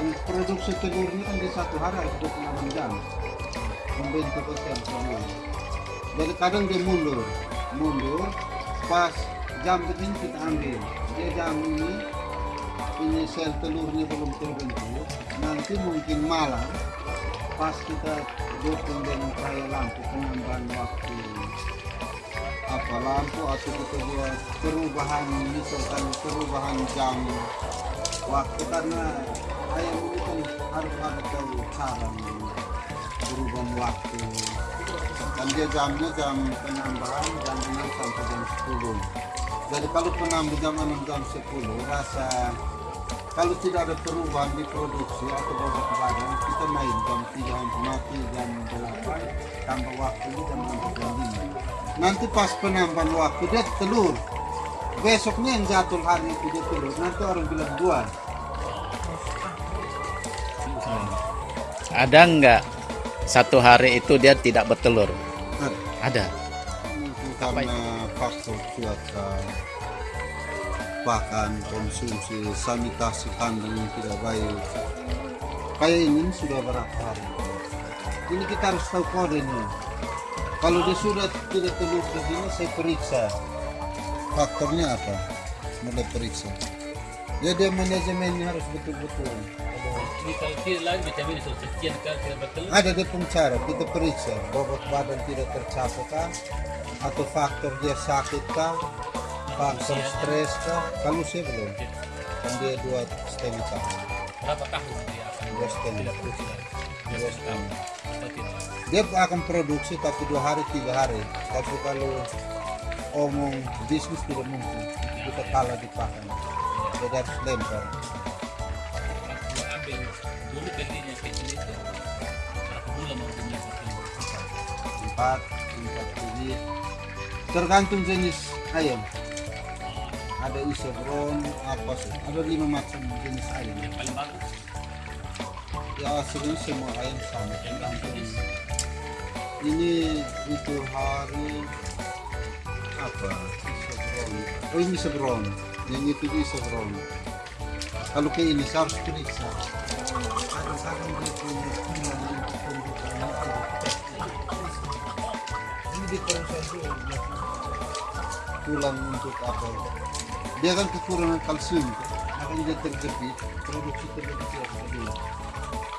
kan produksi telur ini kan di satu hari harus 26 jam. Membentuk sel semua jadi kadang dia mundur. Mundur pas jam begini kita ambil. Dia jam ini ini sel telurnya belum terbentuk. Nanti mungkin malam pas kita dukung dengan cahaya lampu penambahan waktu apa lampu atau kita buat perubahan misalkan perubahan jam waktu karena ayam ini kan harus ada tahu cara berubah waktu. Dan dia jamnya jam penambahan jam 6 sampai jam 10 jadi kalau penambah jam 6 jam 10 rasa kalau tidak ada perubahan di produksi atau bobot badan kita main jam 3 mati jam 8 tambah waktunya jam 6 jam 5 nanti pas penambahan waktu dia telur. Besoknya yang jatuh hari itu dia telur. Nanti orang bilang dua Ada nggak satu hari itu dia tidak bertelur? Ada. Mungkin karena faktor cuaca pakan konsumsi sanitasi kandang yang tidak baik. Kayak ini sudah berapa hari? Ini kita harus tahu kodenya kalau dia sudah tidak telur begini saya periksa. Faktornya apa? Mulai periksa. Ya dia manajemennya harus betul-betul. Jadi ada dia pun cara kita periksa. Bobot badan tidak tercapai kah? Atau faktor dia sakit kah? Faktor stres kah? Kalau saya belum. Kan dia dua setengah tahun. Berapa tahun setengah tidak produksi. Setengah Atau tidak? dia akan produksi tapi dua hari tiga hari. Tapi kalau omong bisnis tidak mungkin. Kita kalah di pakan jadi harus lempar. Waktu ambil dulu belinya kecil itu berapa bulan mau beli satu. Empat empat biji tergantung jenis ayam. Ada isebron apa sih? Ada lima macam jenis ayam. Yang paling bagus ya aslinya semua ayam sama tergantung ini itu hari apa? Isebron oh ini isebron yang itu isebron kalau ke ini saya harus periksa. Tulang untuk apa? Dia kan kekurangan kalsium. Makanya dia terjepit produksi terjepit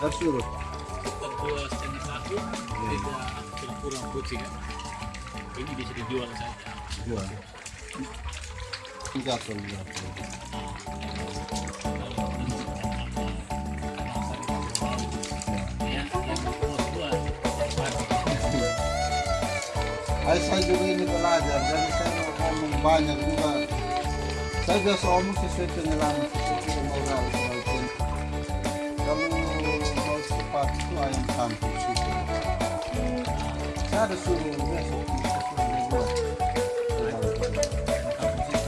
harus urut. Sekitar dua setengah tahun tidak berkurang produksi kan ini bisa dijual saja. Dua tiga dua ya yang berkurang dua. Ay, saya juga ini belajar dan saya mau banyak juga. Saya biasa omong sesuai pengalaman ayam kampung situ saya ada suruh besok sesuai dibuat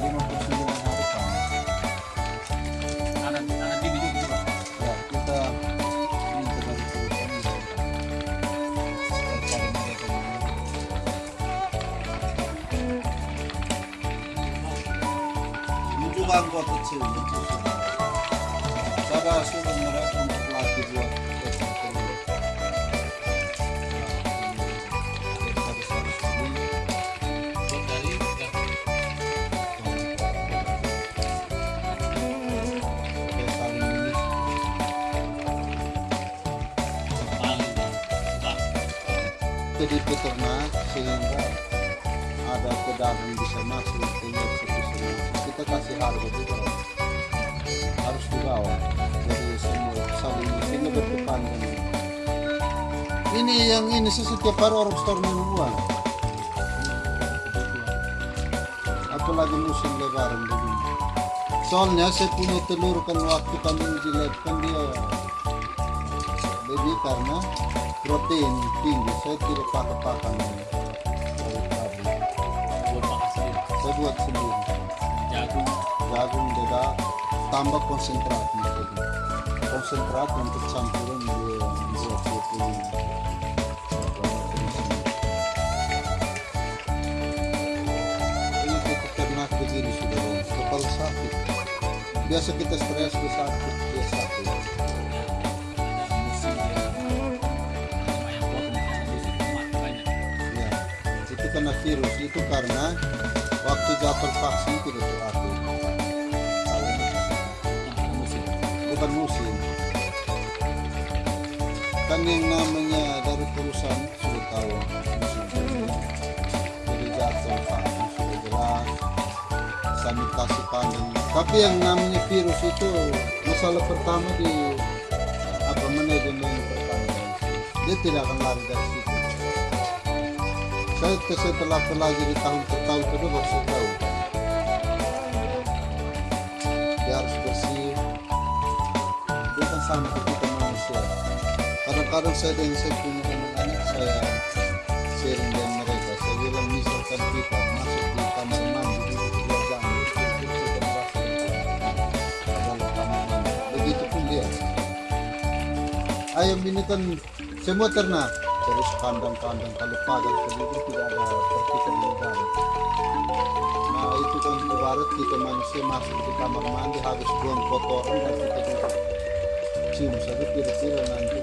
lima puluh sembilan hari kamu anak anak bibi juga Jadi peternak sehingga ada pedagang bisa masuk bisa masuk. Kita kasih harga juga harus dibawa. Jadi semua saling bertukar dengan ini yang ini setiap hari orang store minum uang. Apalagi musim lebaran begini. Soalnya saya punya telur kan waktu kami lab kan dia lebih karena protein tinggi saya tidak pakai pakan dari pabrik saya buat sendiri. Jagung. Jagung juga tambah konsentrat gitu. konsentrat untuk campuran dia buat protein. Ini cukup begini sudah kalau sakit. Biasa kita stres ke sakit dia sakit. Itu kena virus itu karena waktu jatuh vaksin tidak teratur nah, ada musim. Bukan musim. Kan yang namanya dari perusahaan sudah tahu jadi jatuh vaksin sudah jelas. Sanitasi kandang tapi yang namanya virus itu masalah pertama di apa manajemen pertanian. Dia tidak akan lari dari situ saya setelah pelajari tahun ke tahun kedua baru saya tahu. Dia harus bersih. Dia kan sama kita manusia. Kadang-kadang saya dengan saya punya anak-anak saya sharing dengan mereka. Saya bilang misalkan kita masuk di kamar mandi di dua jam itu begitu pun dia. Ayam ini kan semua ternak kandang-kandang kalau pagar sendiri tidak ada percikan udara. Nah itu kan ibarat kita manusia masuk di kamar mandi habis buang kotoran dan kita cium saja kira-kira nanti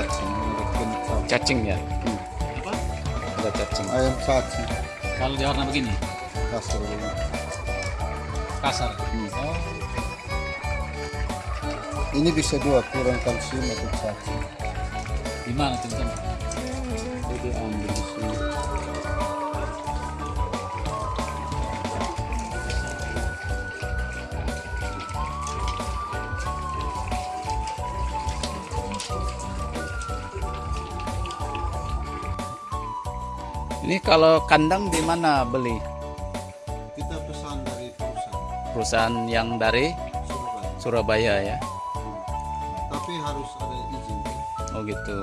menurut kental Cacing ya? apa? Ada cacing. ayam saji kalau dia warna begini? Kasar kasar? Oh. Ini bisa dua kurang kalsium atau saji di mana teman-teman Ini kalau kandang di mana beli? kita pesan dari perusahaan Perusahaan yang dari Surabaya Surabaya ya. tapi harus ada izin? Oh gitu.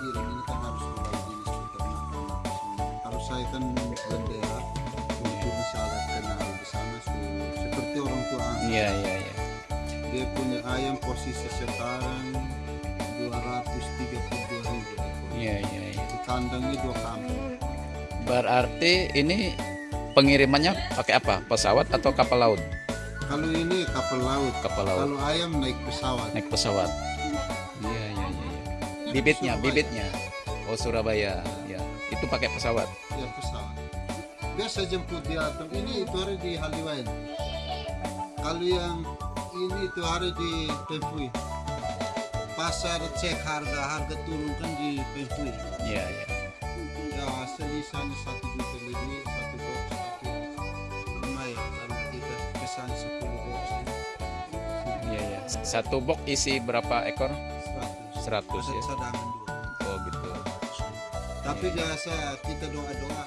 kirim ini kan harus mulai jenis semua. harus saya kan bendera untuk misalnya kenal di sana seperti orang tua. Iya iya iya. dia punya ayam posisi sekarang 232 ribu Iya iya iya. di kandangnya dua kampung Berarti ini pengirimannya pakai apa? Pesawat atau kapal laut? kalau ini kapal laut Kapal laut. kalau ayam naik pesawat Naik pesawat. Iya iya iya. iya. Bibitnya, Surabaya. bibitnya. Oh Surabaya. Ya. Itu pakai pesawat. ya pesawat biasa jemput di atom ini itu hari di Haliwain kalau yang ini itu hari di Pempui pasar cek harga harga turun kan di Pempui Iya iya. Ya selisihnya satu juta lebih satu box tapi lumayan kalau kita pesan 10 box Iya iya. Satu box isi berapa ekor? 100 100 ada ya. cadangan dua Oh gitu. tapi biasa kita doa-doa